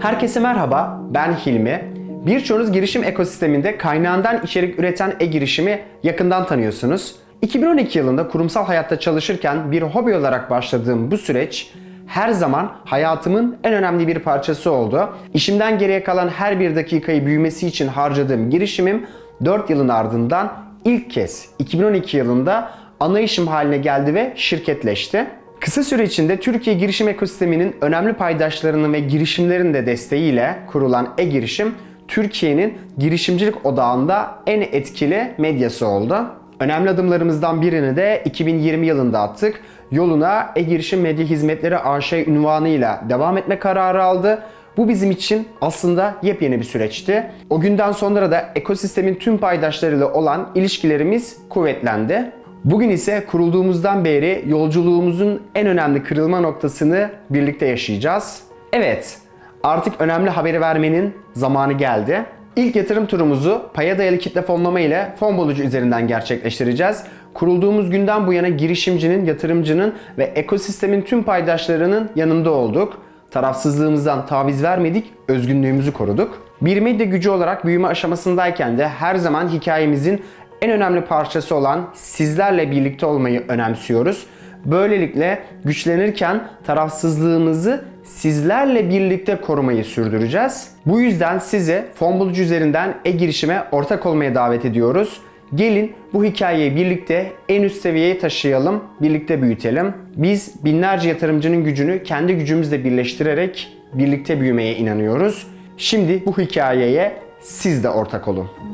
Herkese merhaba, ben Hilmi. Birçoğunuz girişim ekosisteminde kaynağından içerik üreten e-girişimi yakından tanıyorsunuz. 2012 yılında kurumsal hayatta çalışırken bir hobi olarak başladığım bu süreç her zaman hayatımın en önemli bir parçası oldu. İşimden geriye kalan her bir dakikayı büyümesi için harcadığım girişimim 4 yılın ardından ilk kez 2012 yılında ana işim haline geldi ve şirketleşti. Kısa süre içinde Türkiye girişim ekosisteminin önemli paydaşlarının ve girişimlerin de desteğiyle kurulan e-girişim Türkiye'nin girişimcilik odağında en etkili medyası oldu. Önemli adımlarımızdan birini de 2020 yılında attık. Yoluna e-girişim medya hizmetleri AŞ ünvanıyla devam etme kararı aldı. Bu bizim için aslında yepyeni bir süreçti. O günden sonra da ekosistemin tüm paydaşlarıyla olan ilişkilerimiz kuvvetlendi. Bugün ise kurulduğumuzdan beri yolculuğumuzun en önemli kırılma noktasını birlikte yaşayacağız. Evet, artık önemli haberi vermenin zamanı geldi. İlk yatırım turumuzu paya dayalı kitle fonlama ile fon bulucu üzerinden gerçekleştireceğiz. Kurulduğumuz günden bu yana girişimcinin, yatırımcının ve ekosistemin tüm paydaşlarının yanında olduk. Tarafsızlığımızdan taviz vermedik, özgünlüğümüzü koruduk. Bir medya gücü olarak büyüme aşamasındayken de her zaman hikayemizin en önemli parçası olan sizlerle birlikte olmayı önemsiyoruz. Böylelikle güçlenirken tarafsızlığımızı sizlerle birlikte korumayı sürdüreceğiz. Bu yüzden sizi fon bulucu üzerinden e-girişime ortak olmaya davet ediyoruz. Gelin bu hikayeyi birlikte en üst seviyeye taşıyalım, birlikte büyütelim. Biz binlerce yatırımcının gücünü kendi gücümüzle birleştirerek birlikte büyümeye inanıyoruz. Şimdi bu hikayeye siz de ortak olun.